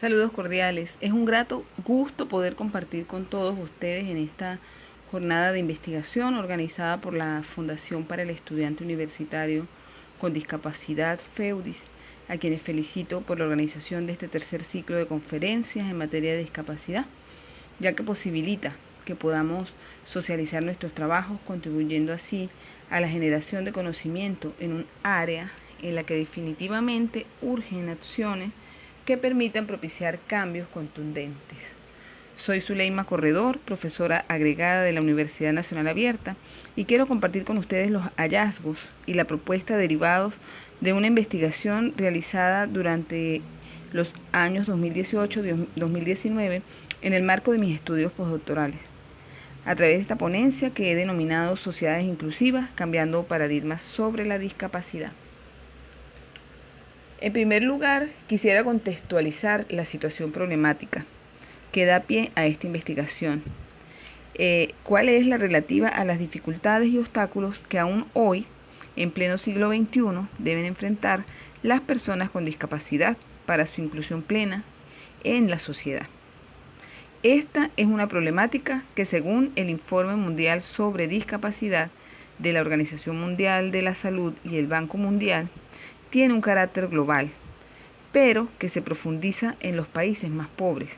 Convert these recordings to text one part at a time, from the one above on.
Saludos cordiales. Es un grato gusto poder compartir con todos ustedes en esta jornada de investigación organizada por la Fundación para el Estudiante Universitario con Discapacidad FEUDIS, a quienes felicito por la organización de este tercer ciclo de conferencias en materia de discapacidad, ya que posibilita que podamos socializar nuestros trabajos, contribuyendo así a la generación de conocimiento en un área en la que definitivamente urgen acciones que permitan propiciar cambios contundentes. Soy Zuleima Corredor, profesora agregada de la Universidad Nacional Abierta, y quiero compartir con ustedes los hallazgos y la propuesta derivados de una investigación realizada durante los años 2018-2019 en el marco de mis estudios postdoctorales. A través de esta ponencia que he denominado Sociedades Inclusivas, cambiando paradigmas sobre la discapacidad. En primer lugar, quisiera contextualizar la situación problemática que da pie a esta investigación. Eh, ¿Cuál es la relativa a las dificultades y obstáculos que aún hoy, en pleno siglo XXI, deben enfrentar las personas con discapacidad para su inclusión plena en la sociedad? Esta es una problemática que según el Informe Mundial sobre Discapacidad de la Organización Mundial de la Salud y el Banco Mundial, tiene un carácter global, pero que se profundiza en los países más pobres.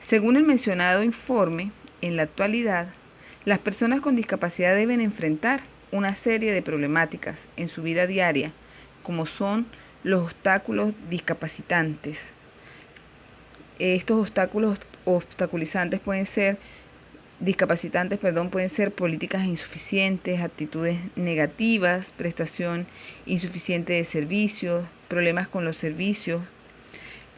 Según el mencionado informe, en la actualidad, las personas con discapacidad deben enfrentar una serie de problemáticas en su vida diaria, como son los obstáculos discapacitantes. Estos obstáculos obstaculizantes pueden ser discapacitantes, perdón, pueden ser políticas insuficientes, actitudes negativas, prestación insuficiente de servicios, problemas con los servicios,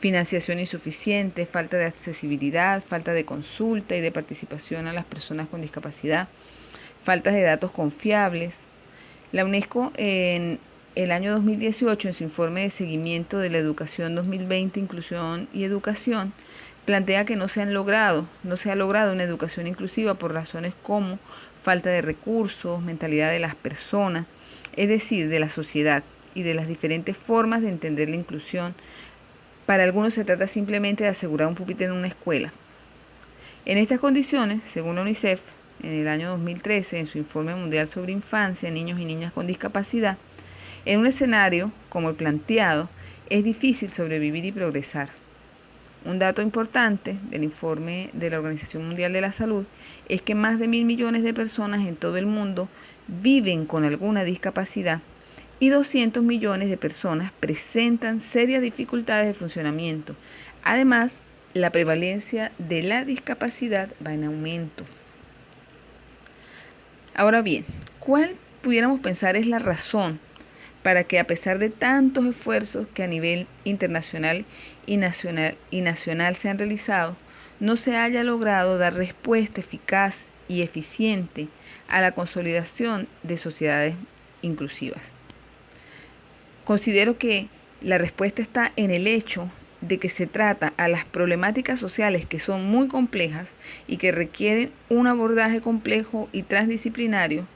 financiación insuficiente, falta de accesibilidad, falta de consulta y de participación a las personas con discapacidad, falta de datos confiables. La UNESCO en el año 2018, en su informe de seguimiento de la educación 2020, inclusión y educación, plantea que no se han logrado, no se ha logrado una educación inclusiva por razones como falta de recursos, mentalidad de las personas, es decir, de la sociedad y de las diferentes formas de entender la inclusión. Para algunos se trata simplemente de asegurar un pupitre en una escuela. En estas condiciones, según UNICEF, en el año 2013, en su informe mundial sobre infancia, niños y niñas con discapacidad, en un escenario como el planteado, es difícil sobrevivir y progresar. Un dato importante del informe de la Organización Mundial de la Salud es que más de mil millones de personas en todo el mundo viven con alguna discapacidad y 200 millones de personas presentan serias dificultades de funcionamiento. Además, la prevalencia de la discapacidad va en aumento. Ahora bien, ¿cuál pudiéramos pensar es la razón para que a pesar de tantos esfuerzos que a nivel internacional y nacional, y nacional se han realizado, no se haya logrado dar respuesta eficaz y eficiente a la consolidación de sociedades inclusivas. Considero que la respuesta está en el hecho de que se trata a las problemáticas sociales que son muy complejas y que requieren un abordaje complejo y transdisciplinario,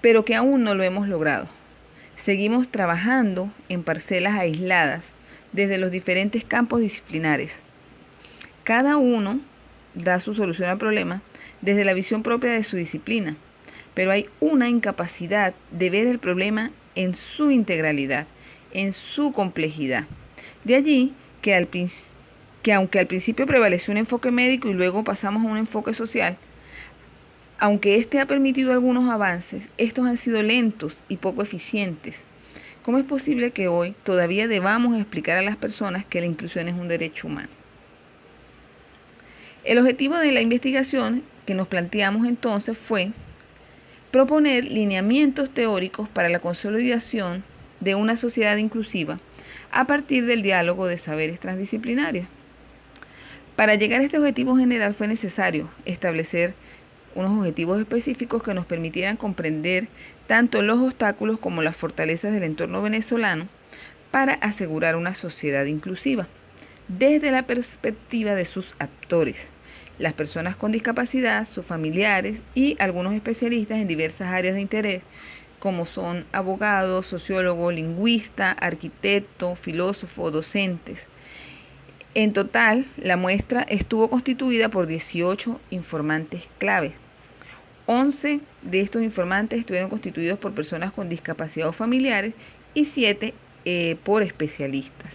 pero que aún no lo hemos logrado. Seguimos trabajando en parcelas aisladas desde los diferentes campos disciplinares. Cada uno da su solución al problema desde la visión propia de su disciplina, pero hay una incapacidad de ver el problema en su integralidad, en su complejidad. De allí que, que aunque al principio prevaleció un enfoque médico y luego pasamos a un enfoque social, aunque este ha permitido algunos avances, estos han sido lentos y poco eficientes. ¿Cómo es posible que hoy todavía debamos explicar a las personas que la inclusión es un derecho humano? El objetivo de la investigación que nos planteamos entonces fue proponer lineamientos teóricos para la consolidación de una sociedad inclusiva a partir del diálogo de saberes transdisciplinarios. Para llegar a este objetivo general fue necesario establecer unos objetivos específicos que nos permitieran comprender tanto los obstáculos como las fortalezas del entorno venezolano para asegurar una sociedad inclusiva, desde la perspectiva de sus actores, las personas con discapacidad, sus familiares y algunos especialistas en diversas áreas de interés, como son abogados, sociólogos, lingüistas, arquitectos, filósofos, docentes. En total, la muestra estuvo constituida por 18 informantes claves. 11 de estos informantes estuvieron constituidos por personas con discapacidad o familiares y 7 eh, por especialistas.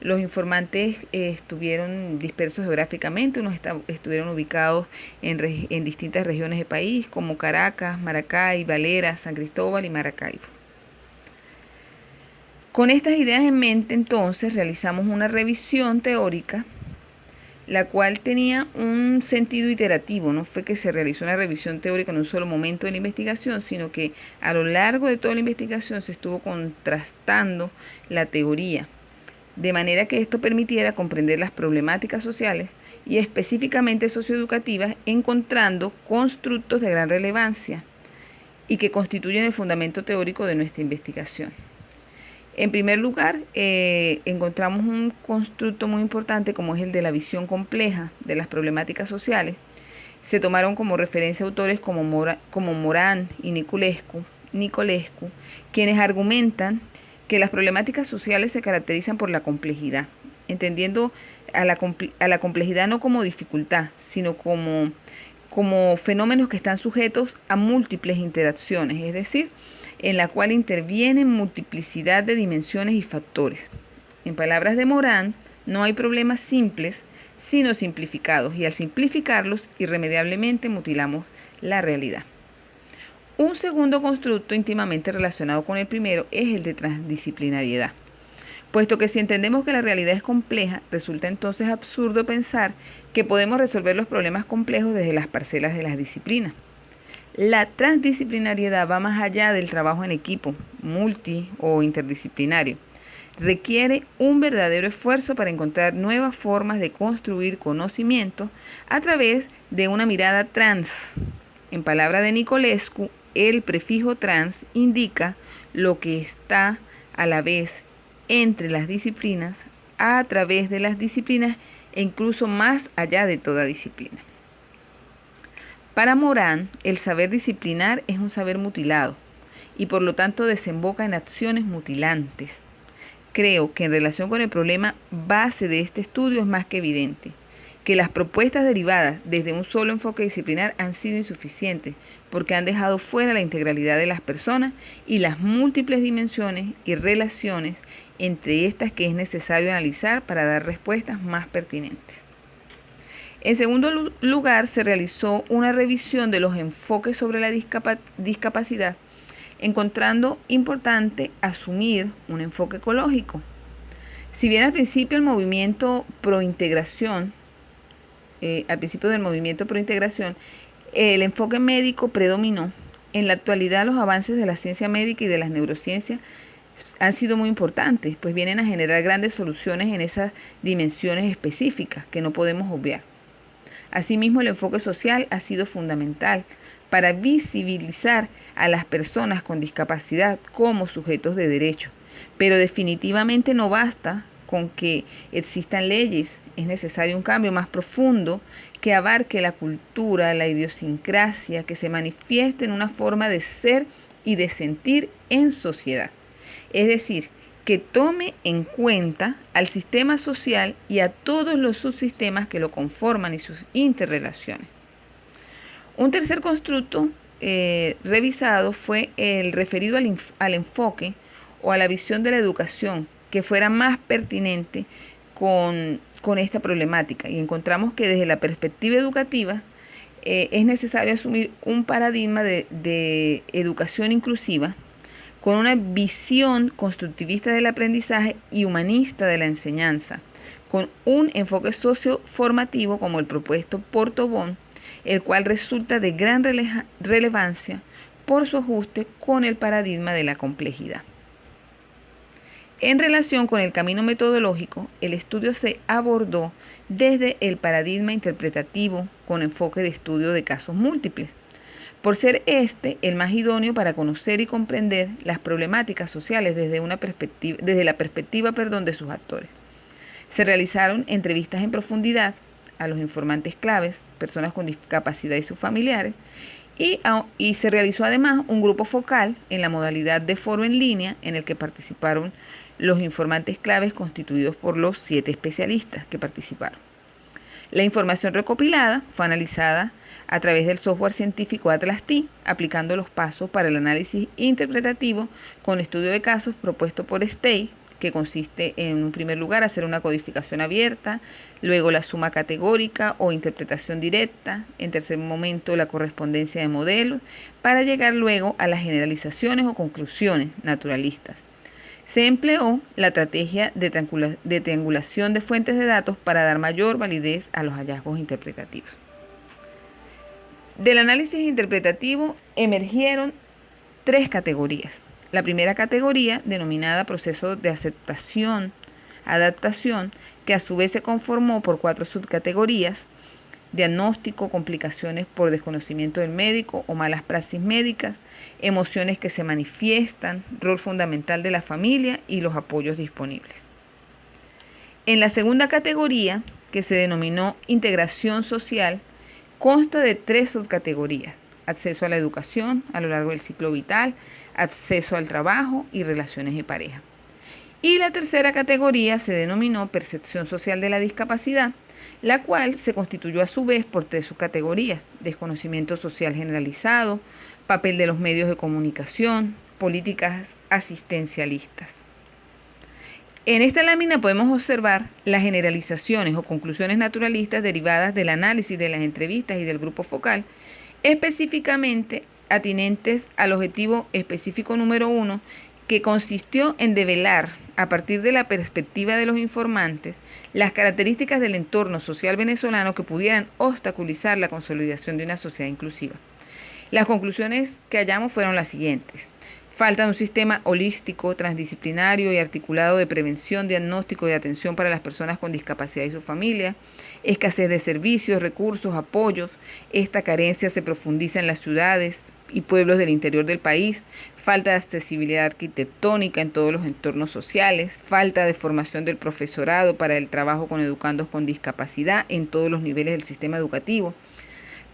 Los informantes eh, estuvieron dispersos geográficamente, unos estuvieron ubicados en, en, distintas regiones del país, como Caracas, Maracay, Valera, San Cristóbal y Maracaibo. Con estas ideas en mente, entonces, realizamos una revisión teórica, la cual tenía un sentido iterativo, no fue que se realizó una revisión teórica en un solo momento de la investigación, sino que a lo largo de toda la investigación se estuvo contrastando la teoría de manera que esto permitiera comprender las problemáticas sociales y específicamente socioeducativas, encontrando constructos de gran relevancia y que constituyen el fundamento teórico de nuestra investigación. En primer lugar, eh, encontramos un constructo muy importante como es el de la visión compleja de las problemáticas sociales. Se tomaron como referencia autores como, como Morán y Nicolescu, Nicolescu, quienes argumentan que las problemáticas sociales se caracterizan por la complejidad, entendiendo a la, complejidad no como dificultad, sino como fenómenos que están sujetos a múltiples interacciones, es decir, en la cual intervienen multiplicidad de dimensiones y factores. En palabras de Morán, no hay problemas simples, sino simplificados, y al simplificarlos, irremediablemente mutilamos la realidad. Un segundo constructo íntimamente relacionado con el primero es el de transdisciplinariedad. Puesto que si entendemos que la realidad es compleja, resulta entonces absurdo pensar que podemos resolver los problemas complejos desde las parcelas de las disciplinas. La transdisciplinariedad va más allá del trabajo en equipo, multi o interdisciplinario. Requiere un verdadero esfuerzo para encontrar nuevas formas de construir conocimiento a través de una mirada trans. En palabra de Nicolescu, el prefijo trans indica lo que está a la vez entre las disciplinas, a través de las disciplinas e incluso más allá de toda disciplina. Para Morán, el saber disciplinar es un saber mutilado y por lo tanto desemboca en acciones mutilantes. Creo que en relación con el problema base de este estudio es más que evidente que las propuestas derivadas desde un solo enfoque disciplinar han sido insuficientes porque han dejado fuera la integralidad de las personas y las múltiples dimensiones y relaciones entre estas que es necesario analizar para dar respuestas más pertinentes. En segundo lugar, se realizó una revisión de los enfoques sobre la discapacidad, encontrando importante asumir un enfoque ecológico. Si bien al principio el movimiento pro integración, eh, al principio del movimiento pro integración, el enfoque médico predominó. En la actualidad los avances de la ciencia médica y de las neurociencias han sido muy importantes, pues vienen a generar grandes soluciones en esas dimensiones específicas que no podemos obviar. Asimismo, el enfoque social ha sido fundamental para visibilizar a las personas con discapacidad como sujetos de derecho, pero definitivamente no basta con que existan leyes, es necesario un cambio más profundo que abarque la cultura, la idiosincrasia, que se manifieste en una forma de ser y de sentir en sociedad. Es decir, que tome en cuenta al sistema social y a todos los subsistemas que lo conforman y sus interrelaciones. Un tercer constructo eh, revisado fue el referido al, al enfoque o a la visión de la educación que fuera más pertinente con, esta problemática. Y encontramos que desde la perspectiva educativa eh, es necesario asumir un paradigma de, de educación inclusiva con una visión constructivista del aprendizaje y humanista de la enseñanza, con un enfoque socioformativo como el propuesto por Tobón, el cual resulta de gran relevancia por su ajuste con el paradigma de la complejidad. En relación con el camino metodológico, el estudio se abordó desde el paradigma interpretativo con enfoque de estudio de casos múltiples, por ser este el más idóneo para conocer y comprender las problemáticas sociales desde, una perspectiva, desde la perspectiva perdón, de sus actores. Se realizaron entrevistas en profundidad a los informantes claves, personas con discapacidad y sus familiares, Y, y, se realizó además un grupo focal en la modalidad de foro en línea en el que participaron los informantes claves constituidos por los siete especialistas que participaron. La información recopilada fue analizada a través del software científico Atlas T, aplicando los pasos para el análisis interpretativo con estudio de casos propuesto por STEI, que consiste en un primer lugar hacer una codificación abierta, luego la suma categórica o interpretación directa, en tercer momento la correspondencia de modelos, para llegar luego a las generalizaciones o conclusiones naturalistas. Se empleó la estrategia de, triangulación de fuentes de datos para dar mayor validez a los hallazgos interpretativos. Del análisis interpretativo emergieron tres categorías. La primera categoría, denominada proceso de aceptación, adaptación, que a su vez se conformó por cuatro subcategorías, diagnóstico, complicaciones por desconocimiento del médico o malas praxis médicas, emociones que se manifiestan, rol fundamental de la familia y los apoyos disponibles. En la segunda categoría, que se denominó integración social, consta de tres subcategorías, acceso a la educación a lo largo del ciclo vital, acceso al trabajo y relaciones de pareja. Y la tercera categoría se denominó percepción social de la discapacidad, la cual se constituyó a su vez por tres subcategorías, desconocimiento social generalizado, papel de los medios de comunicación, políticas asistencialistas. En esta lámina podemos observar las generalizaciones o conclusiones naturalistas derivadas del análisis de las entrevistas y del grupo focal, específicamente atinentes al objetivo específico número uno, que consistió en develar, a partir de la perspectiva de los informantes, las características del entorno social venezolano que pudieran obstaculizar la consolidación de una sociedad inclusiva. Las conclusiones que hallamos fueron las siguientes. Falta de un sistema holístico, transdisciplinario y articulado de prevención, diagnóstico y atención para las personas con discapacidad y su familia. Escasez de servicios, recursos, apoyos. Esta carencia se profundiza en las ciudades y pueblos del interior del país. Falta de accesibilidad arquitectónica en todos los entornos sociales. Falta de formación del profesorado para el trabajo con educandos con discapacidad en todos los niveles del sistema educativo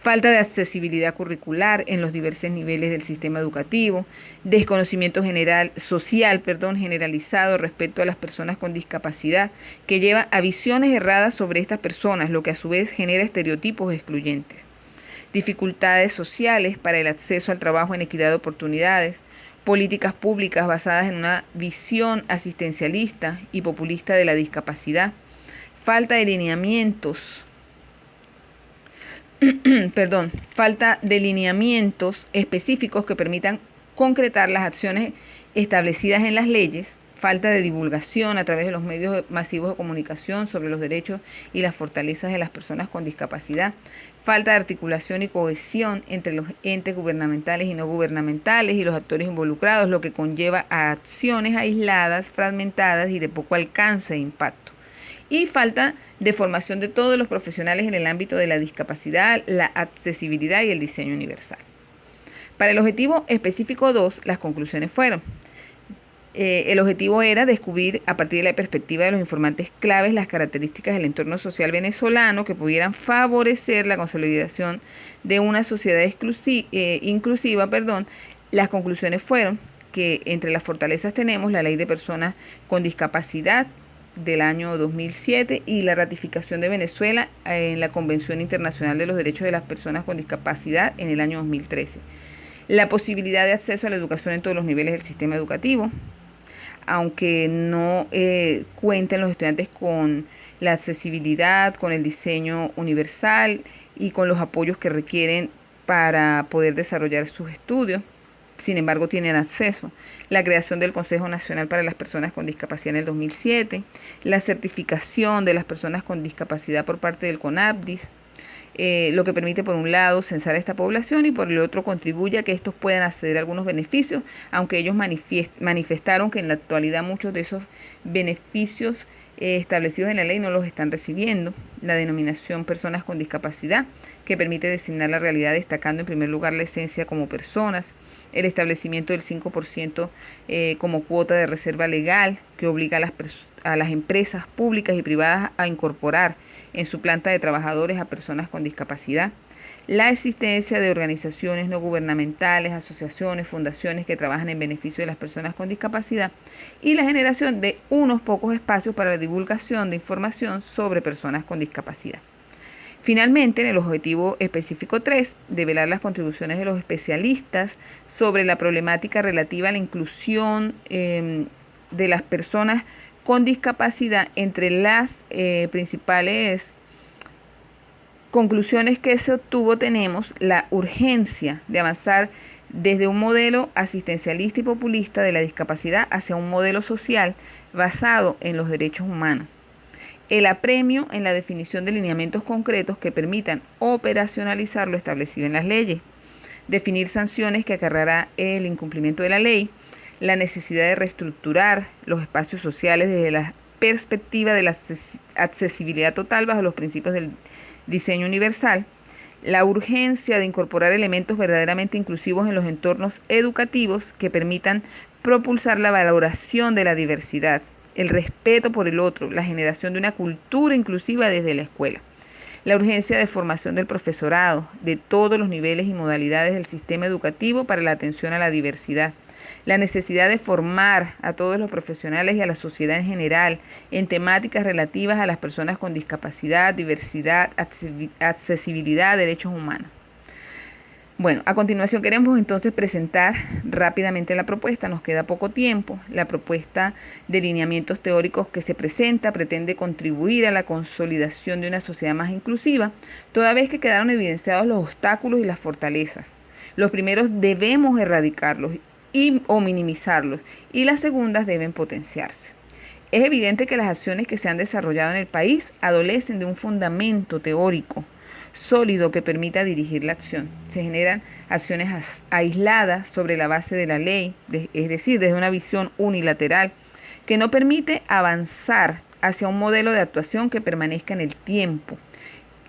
falta de accesibilidad curricular en los diversos niveles del sistema educativo, desconocimiento general, social perdón, generalizado respecto a las personas con discapacidad, que lleva a visiones erradas sobre estas personas, lo que a su vez genera estereotipos excluyentes. Dificultades sociales para el acceso al trabajo en equidad de oportunidades, políticas públicas basadas en una visión asistencialista y populista de la discapacidad, falta de lineamientos perdón, falta de lineamientos específicos que permitan concretar las acciones establecidas en las leyes, falta de divulgación a través de los medios masivos de comunicación sobre los derechos y las fortalezas de las personas con discapacidad, falta de articulación y cohesión entre los entes gubernamentales y no gubernamentales y los actores involucrados, lo que conlleva a acciones aisladas, fragmentadas y de poco alcance e impacto y falta de formación de todos los profesionales en el ámbito de la discapacidad, la accesibilidad y el diseño universal. Para el objetivo específico 2, las conclusiones fueron, eh, el objetivo era descubrir a partir de la perspectiva de los informantes claves las características del entorno social venezolano que pudieran favorecer la consolidación de una sociedad eh, inclusiva. Perdón. Las conclusiones fueron que entre las fortalezas tenemos la ley de personas con discapacidad, del año 2007 y la ratificación de Venezuela en la Convención Internacional de los Derechos de las Personas con Discapacidad en el año 2013. La posibilidad de acceso a la educación en todos los niveles del sistema educativo, aunque no eh, cuenten los estudiantes con la accesibilidad, con el diseño universal y con los apoyos que requieren para poder desarrollar sus estudios sin embargo tienen acceso. La creación del Consejo Nacional para las Personas con Discapacidad en el 2007, la certificación de las personas con discapacidad por parte del CONAPDIS, eh, lo que permite por un lado censar a esta población y por el otro contribuye a que estos puedan acceder a algunos beneficios, aunque ellos manifestaron que en la actualidad muchos de esos beneficios eh, establecidos en la ley no los están recibiendo. La denominación personas con discapacidad, que permite designar la realidad destacando en primer lugar la esencia como personas, el establecimiento del 5% eh, como cuota de reserva legal que obliga a las, a las empresas públicas y privadas a incorporar en su planta de trabajadores a personas con discapacidad, la existencia de organizaciones no gubernamentales, asociaciones, fundaciones que trabajan en beneficio de las personas con discapacidad y la generación de unos pocos espacios para la divulgación de información sobre personas con discapacidad. Finalmente, en el objetivo específico 3, develar las contribuciones de los especialistas sobre la problemática relativa a la inclusión em, de las personas con discapacidad entre las eh, principales conclusiones que se obtuvo tenemos la urgencia de avanzar desde un modelo asistencialista y populista de la discapacidad hacia un modelo social basado en los derechos humanos. El apremio en la definición de lineamientos concretos que permitan operacionalizar lo establecido en las leyes. Definir sanciones que acarreará el incumplimiento de la ley. La necesidad de reestructurar los espacios sociales desde la perspectiva de la accesibilidad total bajo los principios del diseño universal, la urgencia de incorporar elementos verdaderamente inclusivos en los entornos educativos que permitan propulsar la valoración de la diversidad, el respeto por el otro, la generación de una cultura inclusiva desde la escuela. La urgencia de formación del profesorado de todos los niveles y modalidades del sistema educativo para la atención a la diversidad la necesidad de formar a todos los profesionales y a la sociedad en general en temáticas relativas a las personas con discapacidad, diversidad, accesibilidad, derechos humanos. Bueno, a continuación queremos entonces presentar rápidamente la propuesta, nos queda poco tiempo. La propuesta de lineamientos teóricos que se presenta pretende contribuir a la consolidación de una sociedad más inclusiva, toda vez que quedaron evidenciados los obstáculos y las fortalezas. Los primeros debemos erradicarlos o minimizarlos y las segundas deben potenciarse. Es evidente que las acciones que se han desarrollado en el país adolecen de un fundamento teórico sólido que permita dirigir la acción. Se generan acciones aisladas sobre la base de la ley, es decir, desde una visión unilateral que no permite avanzar hacia un modelo de actuación que permanezca en el tiempo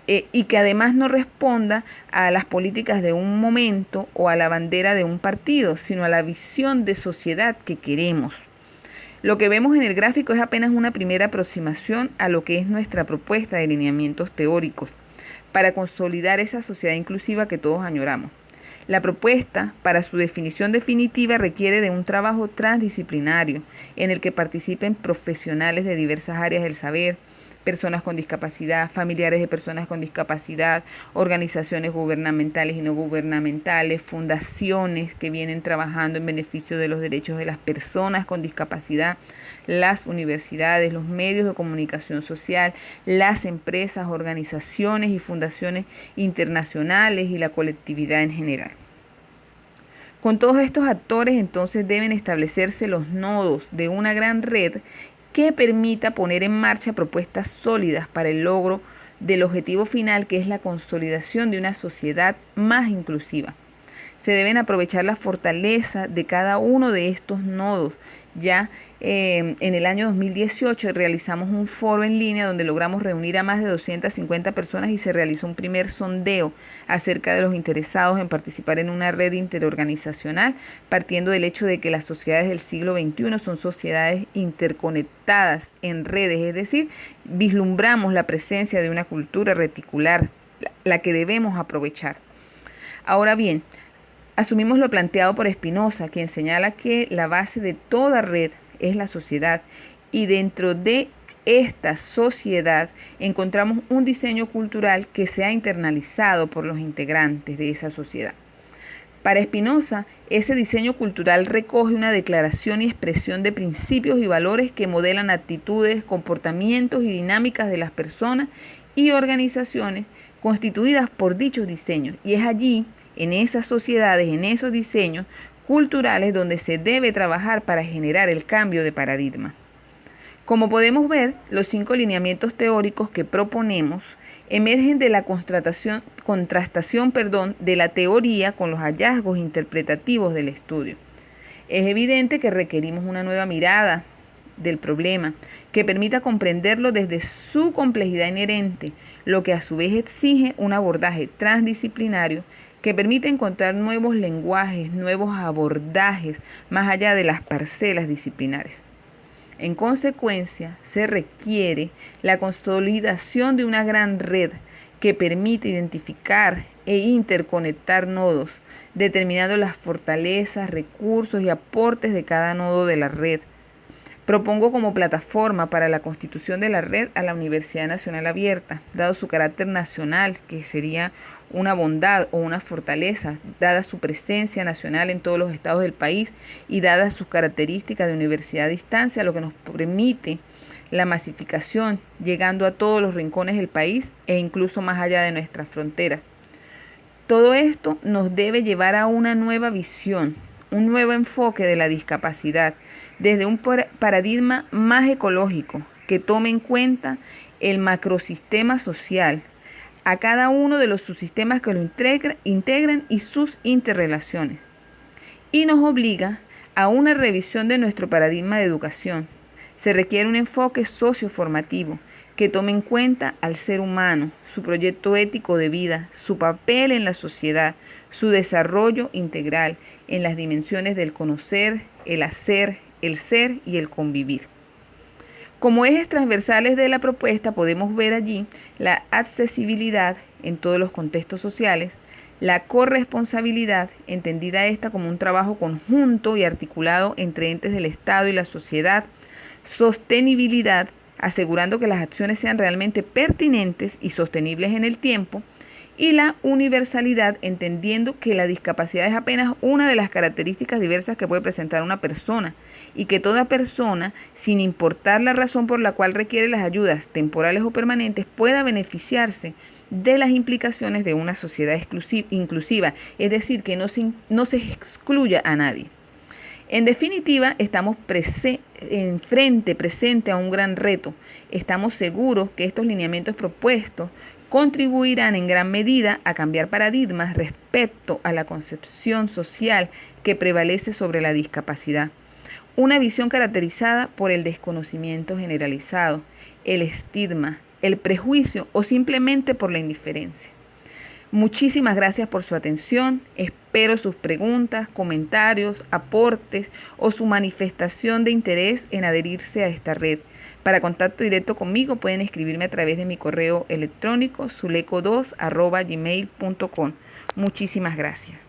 eh, y que además no responda a las políticas de un momento o a la bandera de un partido, sino a la visión de sociedad que queremos. Lo que vemos en el gráfico es apenas una primera aproximación a lo que es nuestra propuesta de lineamientos teóricos para consolidar esa sociedad inclusiva que todos añoramos. La propuesta para su definición definitiva requiere de un trabajo transdisciplinario en el que participen profesionales de diversas áreas del saber, personas con discapacidad, familiares de personas con discapacidad, organizaciones gubernamentales y no gubernamentales, fundaciones que vienen trabajando en beneficio de los derechos de las personas con discapacidad, las universidades, los medios de comunicación social, las empresas, organizaciones y fundaciones internacionales y la colectividad en general. Con todos estos actores entonces deben establecerse los nodos de una gran red que permita poner en marcha propuestas sólidas para el logro del objetivo final que es la consolidación de una sociedad más inclusiva. Se deben aprovechar la fortaleza de cada uno de estos nodos ya eh, en el año 2018 realizamos un foro en línea donde logramos reunir a más de 250 personas y se realizó un primer sondeo acerca de los interesados en participar en una red interorganizacional, partiendo del hecho de que las sociedades del siglo XXI son sociedades interconectadas en redes, es decir, vislumbramos la presencia de una cultura reticular, la que debemos aprovechar. Ahora bien, Asumimos lo planteado por Espinosa, quien señala que la base de toda red es la sociedad y dentro de esta sociedad encontramos un diseño cultural que se ha internalizado por los integrantes de esa sociedad. Para Espinosa, ese diseño cultural recoge una declaración y expresión de principios y valores que modelan actitudes, comportamientos y dinámicas de las personas y organizaciones constituidas por dichos diseños. Y es allí en esas sociedades, en esos diseños culturales donde se debe trabajar para generar el cambio de paradigma. Como podemos ver, los cinco lineamientos teóricos que proponemos emergen de la contrastación perdón, de la teoría con los hallazgos interpretativos del estudio. Es evidente que requerimos una nueva mirada del problema que permita comprenderlo desde su complejidad inherente, lo que a su vez exige un abordaje transdisciplinario que permite encontrar nuevos lenguajes, nuevos abordajes más allá de las parcelas disciplinares. En consecuencia, se requiere la consolidación de una gran red que permite identificar e interconectar nodos, determinando las fortalezas, recursos y aportes de cada nodo de la red. Propongo como plataforma para la constitución de la red a la Universidad Nacional Abierta, dado su carácter nacional, que sería una bondad o una fortaleza, dada su presencia nacional en todos los estados del país y dadas sus características de universidad a distancia, lo que nos permite la masificación, llegando a todos los rincones del país e incluso más allá de nuestras fronteras. Todo esto nos debe llevar a una nueva visión, un nuevo enfoque de la discapacidad, desde un paradigma más ecológico, que tome en cuenta el macrosistema social, a cada uno de los subsistemas que lo integran y sus interrelaciones. Y nos obliga a una revisión de nuestro paradigma de educación. Se requiere un enfoque socioformativo que tome en cuenta al ser humano, su proyecto ético de vida, su papel en la sociedad, su desarrollo integral en las dimensiones del conocer, el hacer, el ser y el convivir. Como ejes transversales de la propuesta podemos ver allí la accesibilidad en todos los contextos sociales, la corresponsabilidad, entendida esta como un trabajo conjunto y articulado entre entes del Estado y la sociedad, sostenibilidad, asegurando que las acciones sean realmente pertinentes y sostenibles en el tiempo, y la universalidad, entendiendo que la discapacidad es apenas una de las características diversas que puede presentar una persona y que toda persona, sin importar la razón por la cual requiere las ayudas temporales o permanentes, pueda beneficiarse de las implicaciones de una sociedad inclusiva, es decir, que no se, no se excluya a nadie. En definitiva, estamos enfrente, presente a un gran reto. Estamos seguros que estos lineamientos propuestos contribuirán en gran medida a cambiar paradigmas respecto a la concepción social que prevalece sobre la discapacidad. Una visión caracterizada por el desconocimiento generalizado, el estigma, el prejuicio o simplemente por la indiferencia. Muchísimas gracias por su atención. Espero sus preguntas, comentarios, aportes o su manifestación de interés en adherirse a esta red. Para contacto directo conmigo pueden escribirme a través de mi correo electrónico suleco2.gmail.com. Muchísimas gracias.